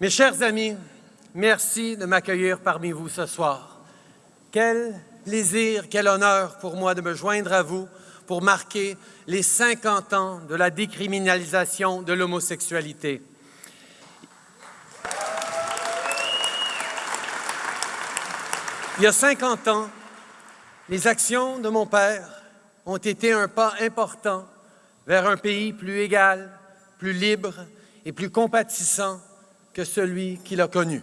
Mes chers amis, merci de m'accueillir parmi vous ce soir. Quel plaisir, quel honneur pour moi de me joindre à vous pour marquer les 50 ans de la décriminalisation de l'homosexualité. Il y a 50 ans, les actions de mon père ont été un pas important vers un pays plus égal, plus libre et plus compatissant que celui qu'il a connu.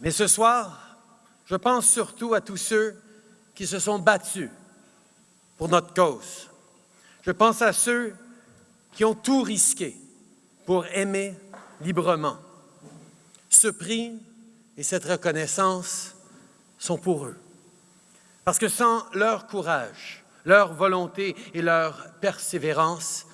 Mais ce soir, je pense surtout à tous ceux qui se sont battus pour notre cause. Je pense à ceux qui ont tout risqué pour aimer librement. Ce prix et cette reconnaissance sont pour eux. Parce que sans leur courage, leur volonté et leur persévérance,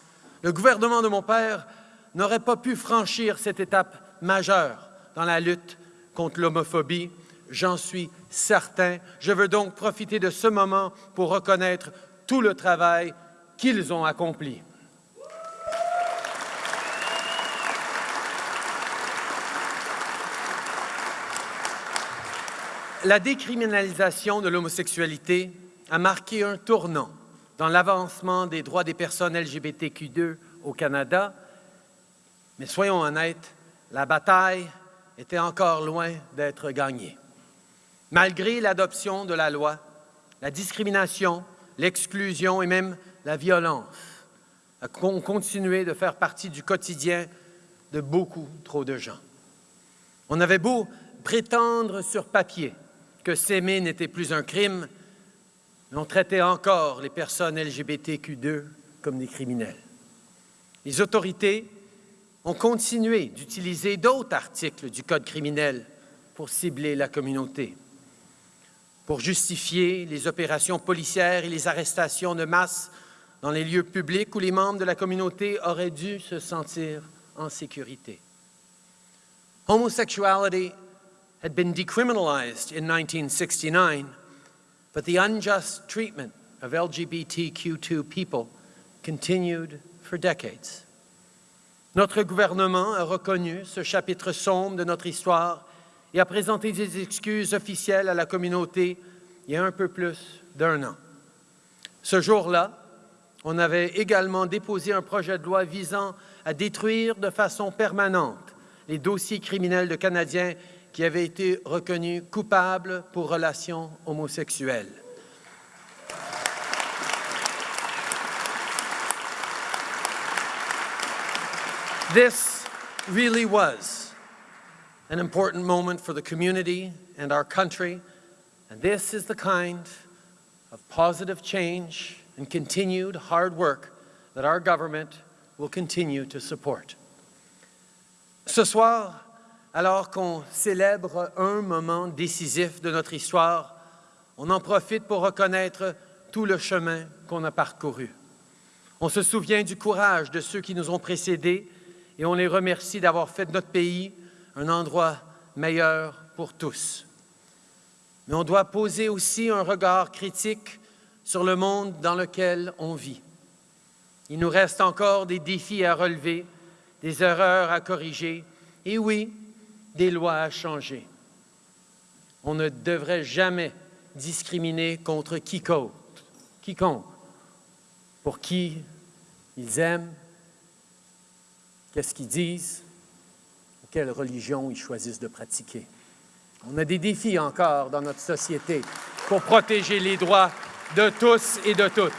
le gouvernement de mon père n'aurait pas pu franchir cette étape majeure dans la lutte contre l'homophobie. J'en suis certain. Je veux donc profiter de ce moment pour reconnaître tout le travail qu'ils ont accompli. La décriminalisation de l'homosexualité a marqué un tournant dans l'avancement des droits des personnes LGBTQ2 au Canada, mais soyons honnêtes, la bataille était encore loin d'être gagnée. Malgré l'adoption de la loi, la discrimination, l'exclusion et même la violence ont continué de faire partie du quotidien de beaucoup trop de gens. On avait beau prétendre sur papier que s'aimer n'était plus un crime, mais on traitait encore les personnes LGBTQ2 comme des criminels. Les autorités ont continué d'utiliser d'autres articles du Code criminel pour cibler la communauté, pour justifier les opérations policières et les arrestations de masse dans les lieux publics où les membres de la communauté auraient dû se sentir en sécurité. Homosexuality had been decriminalized in 1969, but the unjust treatment of LGBTQ2 people continued for decades. Notre gouvernement a reconnu ce chapitre sombre de notre histoire et a présenté des excuses officielles à la communauté il y a un peu plus d'un an. Ce jour-là, on avait également déposé un projet de loi visant à détruire de façon permanente les dossiers criminels de Canadiens qui avait été reconnu coupable pour relations homosexuelles. This really was an important moment for the community and our country, and this is the kind of positive change and continued hard work that our government will continue to support. Ce soir, alors qu'on célèbre un moment décisif de notre histoire, on en profite pour reconnaître tout le chemin qu'on a parcouru. On se souvient du courage de ceux qui nous ont précédés et on les remercie d'avoir fait de notre pays un endroit meilleur pour tous. Mais on doit poser aussi un regard critique sur le monde dans lequel on vit. Il nous reste encore des défis à relever, des erreurs à corriger, et oui, des lois à changer. On ne devrait jamais discriminer contre quiconque, quiconque pour qui ils aiment, qu'est-ce qu'ils disent, quelle religion ils choisissent de pratiquer? On a des défis encore dans notre société pour protéger les droits de tous et de toutes.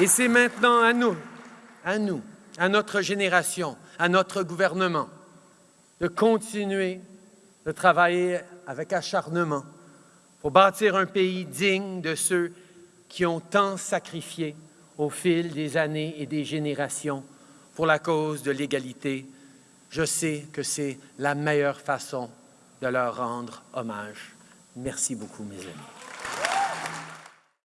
Et c'est maintenant à nous, à nous, à notre génération, à notre gouvernement, de continuer de travailler avec acharnement pour bâtir un pays digne de ceux qui ont tant sacrifié au fil des années et des générations pour la cause de l'égalité. Je sais que c'est la meilleure façon de leur rendre hommage. Merci beaucoup, mes amis.